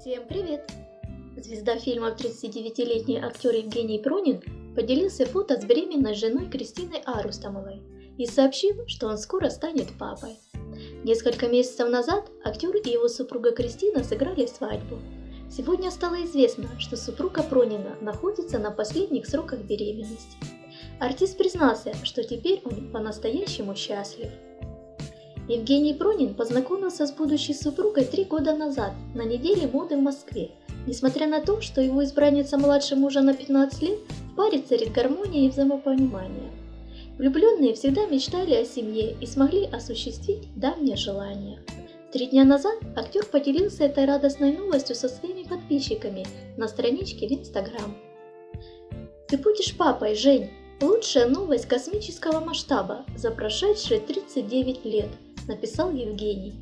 Всем привет! Звезда фильма 39-летний актер Евгений Пронин поделился фото с беременной женой Кристиной Арустамовой и сообщил, что он скоро станет папой. Несколько месяцев назад актер и его супруга Кристина сыграли свадьбу. Сегодня стало известно, что супруга Пронина находится на последних сроках беременности. Артист признался, что теперь он по-настоящему счастлив. Евгений Пронин познакомился с будущей супругой три года назад на неделе моды в Москве. Несмотря на то, что его избранница младше мужа на 15 лет, в паре царит гармония и взаимопонимание. Влюбленные всегда мечтали о семье и смогли осуществить давнее желание. Три дня назад актер поделился этой радостной новостью со своими подписчиками на страничке в Инстаграм. «Ты будешь папой, Жень! Лучшая новость космического масштаба за прошедшие 39 лет!» Написал Евгений.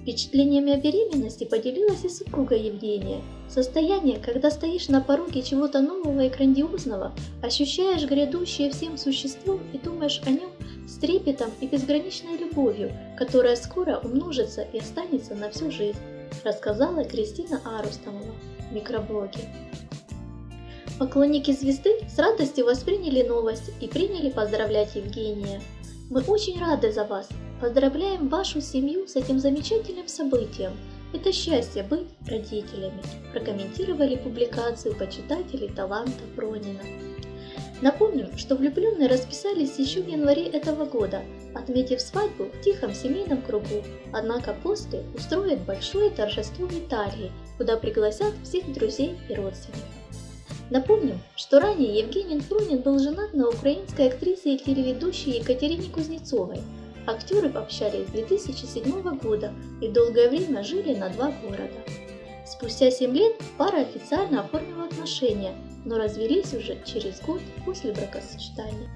Впечатлениями о беременности поделилась и супруга Евгения. Состояние, когда стоишь на пороге чего-то нового и грандиозного, ощущаешь грядущее всем существом и думаешь о нем с трепетом и безграничной любовью, которая скоро умножится и останется на всю жизнь, рассказала Кристина Арустамова в микроблоге. Поклонники звезды с радостью восприняли новость и приняли поздравлять Евгения. Мы очень рады за вас, Поздравляем вашу семью с этим замечательным событием. Это счастье быть родителями, прокомментировали публикацию почитатели таланта Пронина. Напомним, что влюбленные расписались еще в январе этого года, отметив свадьбу в тихом семейном кругу, однако после устроят большое торжество в Италии, куда пригласят всех друзей и родственников. Напомним, что ранее Евгений Пронин был женат на украинской актрисе и телеведущей Екатерине Кузнецовой – Актеры пообщались с 2007 года и долгое время жили на два города. Спустя 7 лет пара официально оформила отношения, но развелись уже через год после бракосочетания.